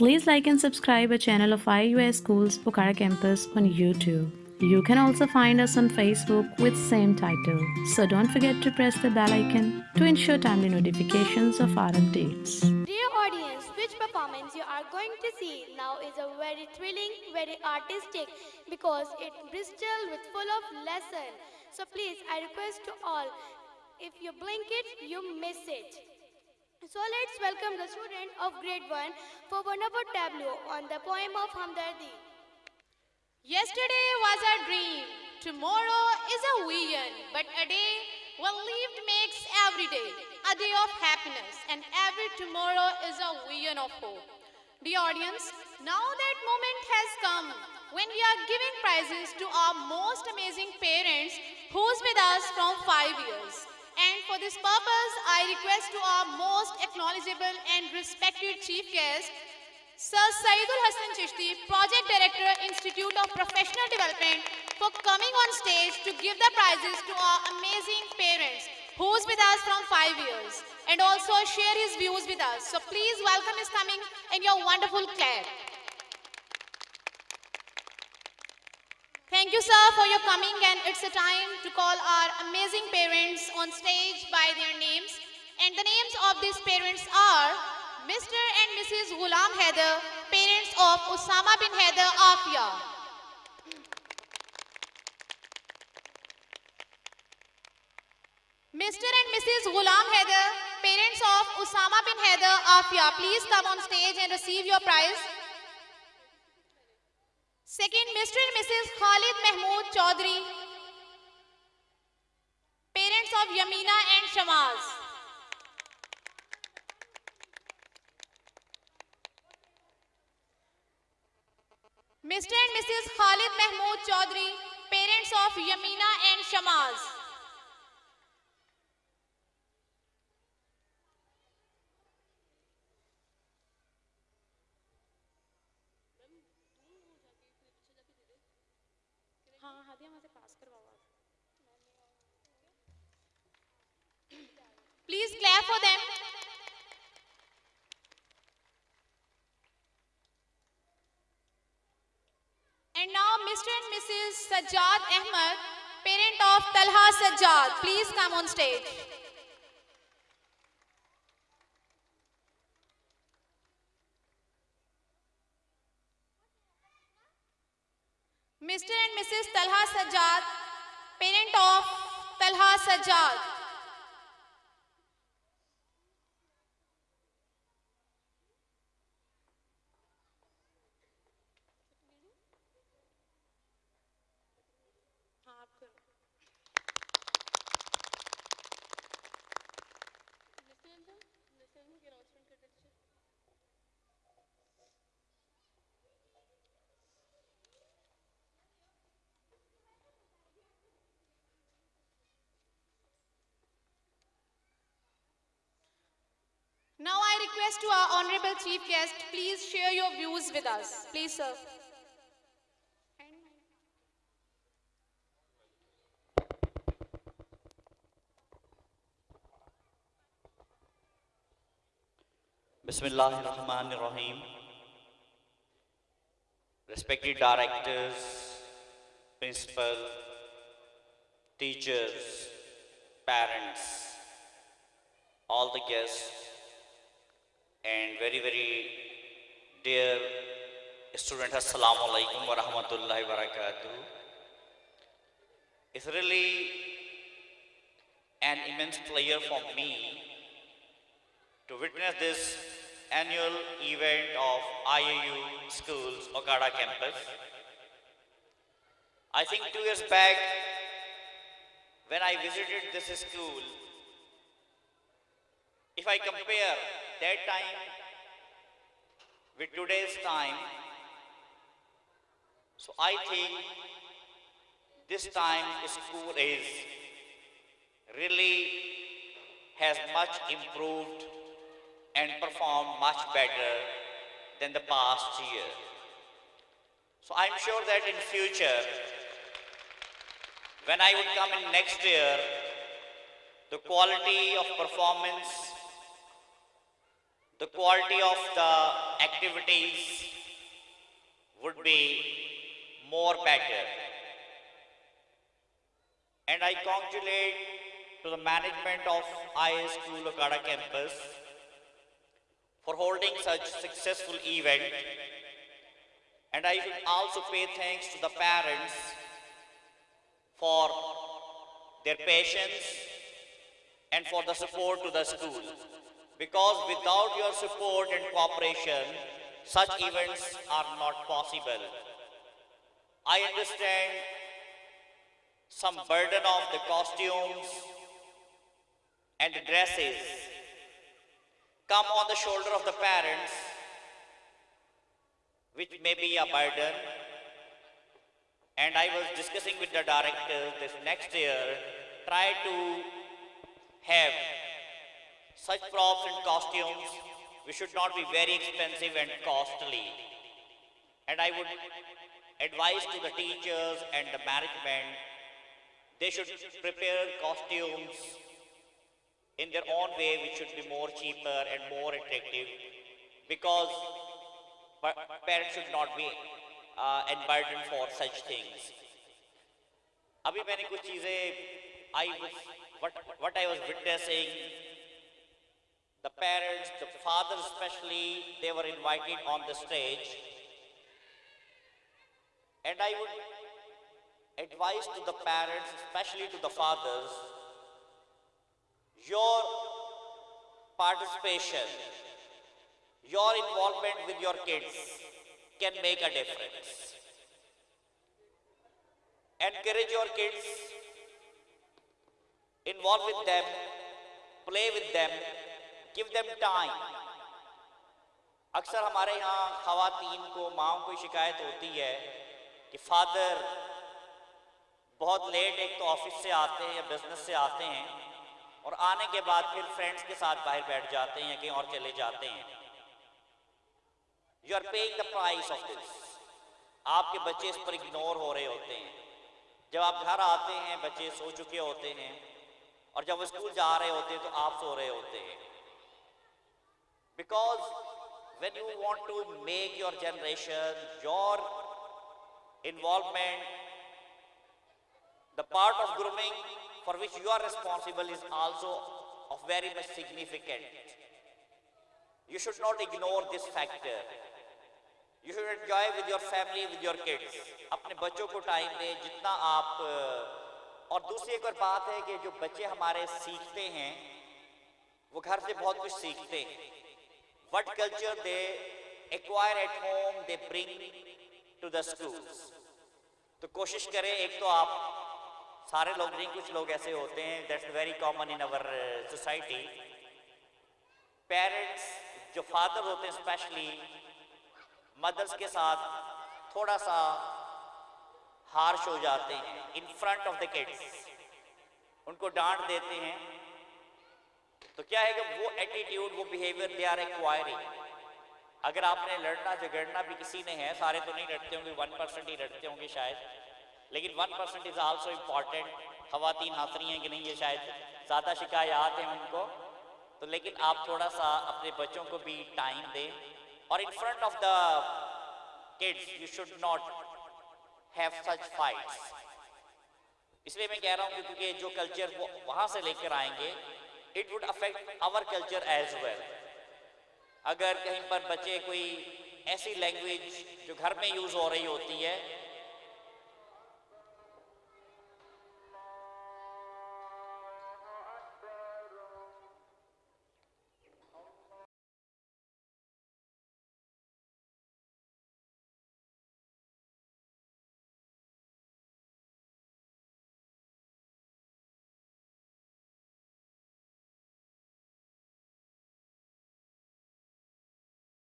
Please like and subscribe our channel of IUS Schools Pokhara Campus on YouTube. You can also find us on Facebook with same title. So don't forget to press the bell icon to ensure timely notifications of our updates. Dear audience, which performance you are going to see now is a very thrilling, very artistic because it Bristol with full of lesson. So please, I request to all, if you blink it, you miss it. So let's welcome the student of grade 1 for one of our tableau on the poem of Hamdardi. Yesterday was a dream, tomorrow is a vision, but a day well lived makes every day a day of happiness, and every tomorrow is a vision of hope. Dear audience, now that moment has come when we are giving prizes to our most amazing parents who's with us from five years. And for this purpose, I request to our most acknowledgeable and respected chief guest, Sir Saidul Hassan Chishti, Project Director, Institute of Professional Development, for coming on stage to give the prizes to our amazing parents who's with us from five years and also share his views with us. So please welcome his coming and your wonderful clap. Thank you, sir, for your coming, and it's a time to call our amazing parents on stage by their names. And the names of these parents are Mr. and Mrs. Ghulam Haider, parents of Osama bin Haider Afia. Mr. and Mrs. Ghulam Haider, parents of Osama bin Haider Afia, please come on stage and receive your prize. Second, Mr. and Mrs. Khalid Mahmood Chaudhry, parents of Yamina and Shamaz. Mr. and Mrs. Khalid Mahmood Chaudhry, parents of Yamina and Please clap for them. And now Mr. and Mrs. Sajjad Ahmed, parent of Talha Sajjad, please come on stage. Mr. and Mrs. Talha Sajjad, parent of Talha Sajjad. Request to our honorable chief guest, please share your views with us. Please, sir. Bismillahirrahmanirrahim. Respected directors, principal, teachers, parents, all the guests, and very, very dear student, Assalamu alaikum wa rahmatullahi wa barakatuh. It's really an immense pleasure for me to witness this annual event of IAU Schools, Okara campus. I think two years back, when I visited this school, if I compare that time with today's time, so I think this time school is really has much improved and performed much better than the past year. So I'm sure that in future, when I would come in next year, the quality of performance the quality of the activities would be more better. And I congratulate to the management of IS School Okara campus for holding such successful event. And I should also pay thanks to the parents for their patience and for the support to the school. Because without your support and cooperation, such events are not possible. I understand some burden of the costumes and dresses come on the shoulder of the parents, which may be a burden. And I was discussing with the director this next year, try to have such props and costumes which should not be very expensive and costly. And I would advise to the teachers and the management, they should prepare costumes in their own way which should be more cheaper and more attractive because pa- parents should not be uh, burdened for such things. अभी मैंने कुछ चीज़ें I was what what I was witnessing the parents, the fathers especially, they were invited on the stage. And I would advise to the parents, especially to the fathers, your participation, your involvement with your kids can make a difference. Encourage your kids, involve with them, play with them, give them time. اکثر ہمارے ہاں خواتین کو ماں کو شکایت ہوتی ہے کہ فادر بہت لیٹ ایک تو آفس سے آتے ہیں یا بزنس سے آتے ہیں اور آنے کے بعد پھر فرینڈس کے ساتھ باہر بیٹھ جاتے ہیں یا کہیں اور چلے جاتے ہیں۔ You are paying the price of this آپ کے بچے اس پر اگنور ہو رہے ہوتے ہیں۔ جب آپ گھر آتے ہیں، بچے سو چکے ہوتے ہیں اور جب وہ اسکول جا رہے ہوتے ہیں تو آپ سو رہے ہوتے ہیں۔ Because when you want to make your generation, your involvement, the part of grooming for which you are responsible is also of very much significant. You should not ignore this factor. You should enjoy with your family, with your kids. اپنے بچوں کو time دیں جتنا آپ اور دوسری ایک اور بات ہے کہ جو بچے ہمارے سیکھتے ہیں وہ گھر سے بہت کچھ سیکھتے ہیں what culture they acquire at home they bring to the schools. تو کوشش کریں، ایک تو آپ سارے لوگ نہیں، کچھ لوگ ایسے ہوتے ہیں دیٹس ویری کامن ان اور سوسائٹی پیرنٹس جو فادر ہوتے ہیں اسپیشلی مدرس کے ساتھ تھوڑا سا ہارش ہو جاتے ہیں in front of the kids ان کو ڈانٹ دیتے ہیں تو کیا ہے کہ وہ ایٹیٹیوڈ وہ بیہیویئر دے آر ایکوائرنگ اگر آپ نے لڑنا، جھگڑنا بھی کسی نے ہے، سارے تو نہیں لڑتے ہوں گے ون پرسنٹ ہی لڑتے ہوں گے شاید. لیکن one percent is also important خواتین حاصری ہیں کہ نہیں یہ شاید؟ زیادہ شکایات ہیں ان کو. تو لیکن آپ تھوڑا سا اپنے بچوں کو بھی ٹائم دیں. اور in front of the kids you should not have such fights اس لیے میں کہہ رہا ہوں کہ کیونکہ جو کلچر وہاں سے لے کر آئیں گے it would affect our culture as well اگر کہیں پر بچے کوئی ایسی لینگویج جو گھر میں یوز ہو رہی ہوتی ہے